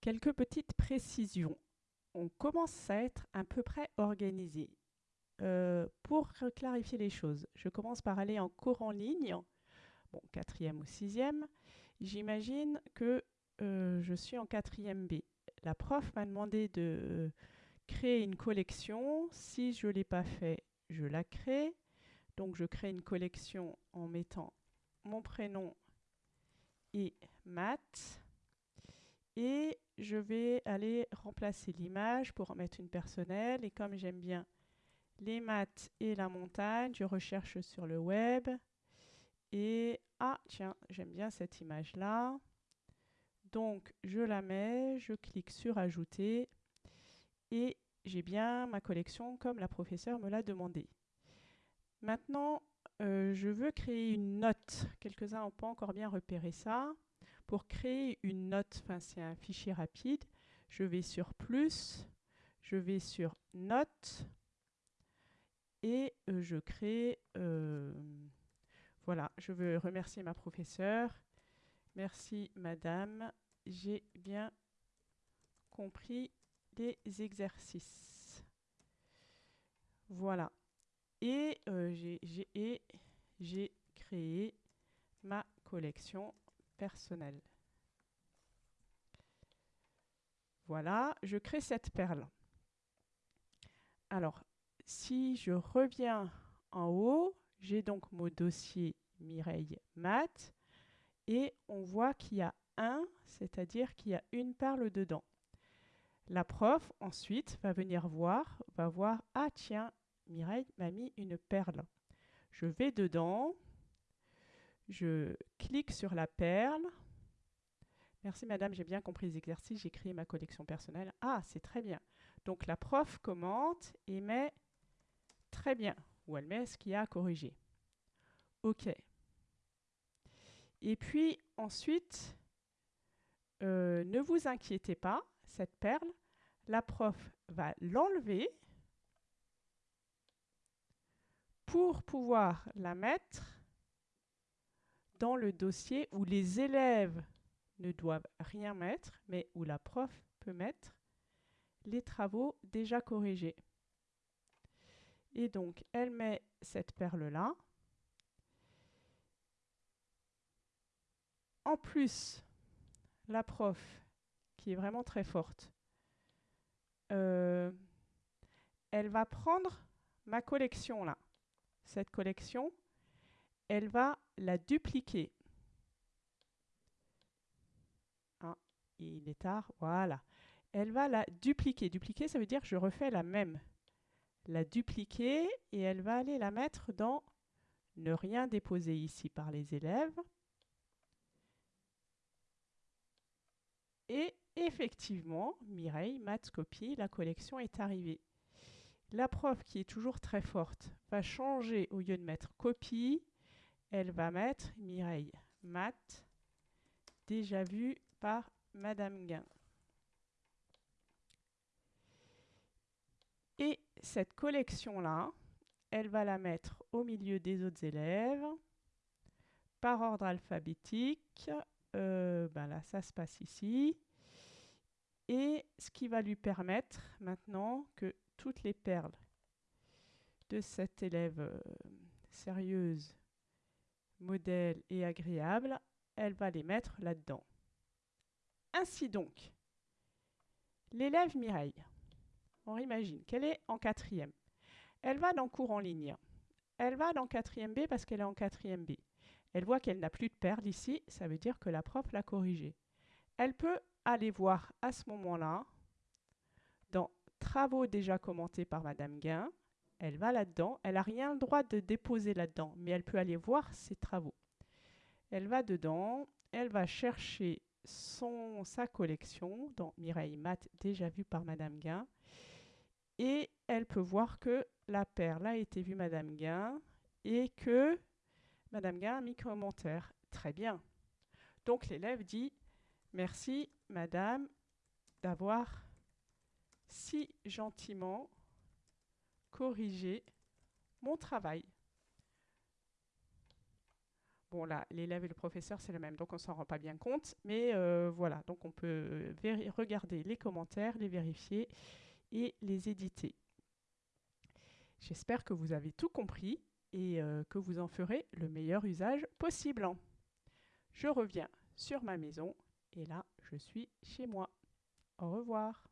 Quelques petites précisions. On commence à être à peu près organisé. Euh, pour clarifier les choses, je commence par aller en cours en ligne, bon, quatrième ou sixième. J'imagine que euh, je suis en quatrième B. La prof m'a demandé de créer une collection. Si je ne l'ai pas fait, je la crée. Donc je crée une collection en mettant mon prénom et maths. Et je vais aller remplacer l'image pour en mettre une personnelle. Et comme j'aime bien les maths et la montagne, je recherche sur le web. Et ah tiens, j'aime bien cette image-là. Donc je la mets, je clique sur ajouter et j'ai bien ma collection comme la professeure me l'a demandé. Maintenant, euh, je veux créer une note. Quelques-uns n'ont pas encore bien repéré ça. Pour créer une note, enfin c'est un fichier rapide, je vais sur plus, je vais sur note et euh, je crée, euh, voilà, je veux remercier ma professeure. Merci madame, j'ai bien compris les exercices. Voilà. Et euh, j'ai créé ma collection Voilà, je crée cette perle. Alors, si je reviens en haut, j'ai donc mon dossier Mireille Math et on voit qu'il y a un, c'est-à-dire qu'il y a une perle dedans. La prof, ensuite, va venir voir, va voir, ah tiens, Mireille m'a mis une perle. Je vais dedans, je clique sur la perle. Merci madame, j'ai bien compris les exercices, j'ai créé ma collection personnelle. Ah, c'est très bien. Donc la prof commente et met très bien, ou elle met ce qu'il y a à corriger. OK. Et puis ensuite, euh, ne vous inquiétez pas, cette perle, la prof va l'enlever pour pouvoir la mettre dans le dossier où les élèves ne doivent rien mettre, mais où la prof peut mettre les travaux déjà corrigés. Et donc, elle met cette perle-là. En plus, la prof, qui est vraiment très forte, euh, elle va prendre ma collection là. Cette collection, elle va la dupliquer. Ah, il est tard, voilà. Elle va la dupliquer. Dupliquer, ça veut dire que je refais la même. La dupliquer et elle va aller la mettre dans ne rien déposer ici par les élèves. Et effectivement, Mireille, maths copie, la collection est arrivée. La prof, qui est toujours très forte, va changer, au lieu de mettre copie, elle va mettre Mireille, maths, déjà vu par Madame Guin. Et cette collection-là, elle va la mettre au milieu des autres élèves, par ordre alphabétique. Euh, ben là, ça se passe ici et ce qui va lui permettre maintenant que toutes les perles de cette élève euh, sérieuse, modèle et agréable, elle va les mettre là-dedans. Ainsi donc, l'élève Mireille, on imagine qu'elle est en quatrième. Elle va dans cours en ligne. Elle va dans quatrième B parce qu'elle est en quatrième B. Elle voit qu'elle n'a plus de perles ici, ça veut dire que la prof l'a corrigée. Elle peut aller voir à ce moment-là, dans Travaux déjà commentés par Madame Guin, elle va là-dedans, elle n'a rien le droit de déposer là-dedans, mais elle peut aller voir ses travaux. Elle va dedans, elle va chercher son, sa collection dans Mireille Math, déjà vue par Madame Guin, et elle peut voir que la perle a été vue Madame Guin et que Madame Guin a mis commentaire. Très bien. Donc l'élève dit Merci, madame, d'avoir si gentiment corrigé mon travail. Bon là, l'élève et le professeur, c'est le même, donc on s'en rend pas bien compte. Mais euh, voilà, donc on peut regarder les commentaires, les vérifier et les éditer. J'espère que vous avez tout compris et euh, que vous en ferez le meilleur usage possible. Je reviens sur ma maison et là, je suis chez moi. Au revoir.